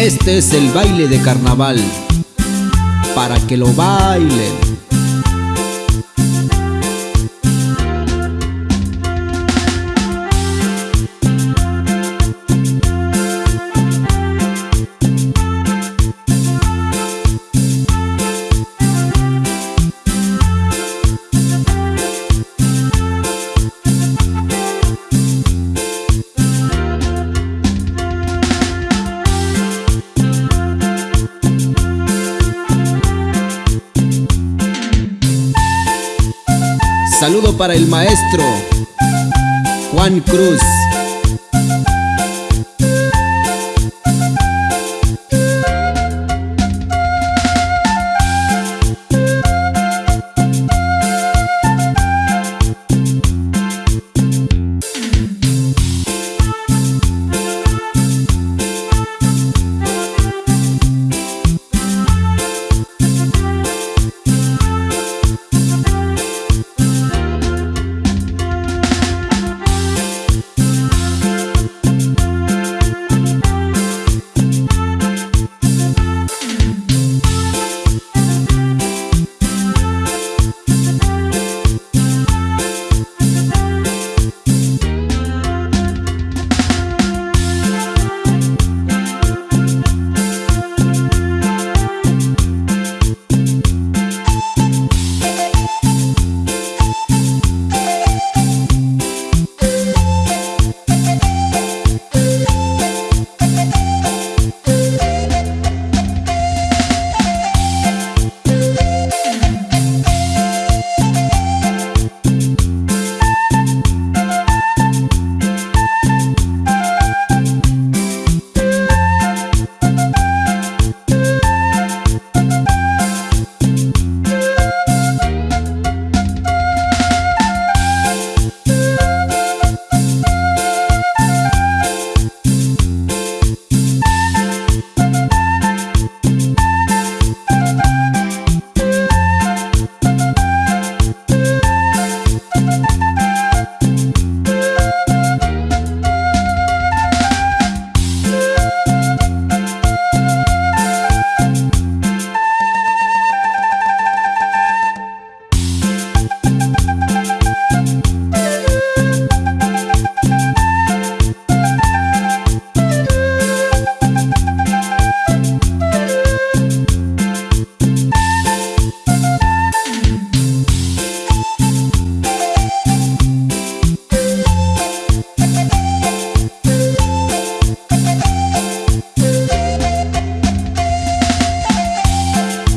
Este es el baile de carnaval, para que lo bailen. Saludo para el maestro Juan Cruz.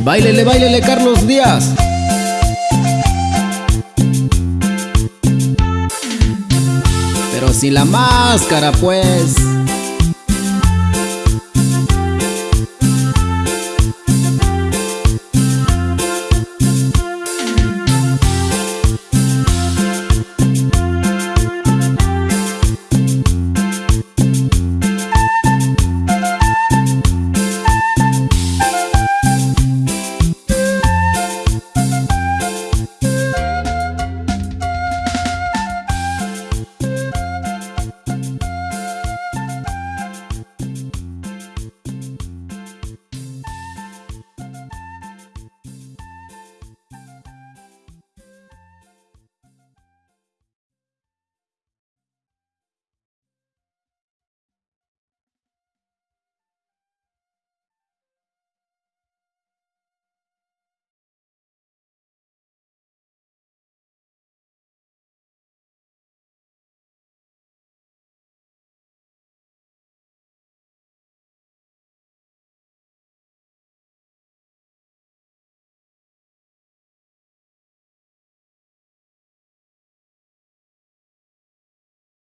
Báilele, báilele, Carlos Díaz. Pero sin la máscara, pues.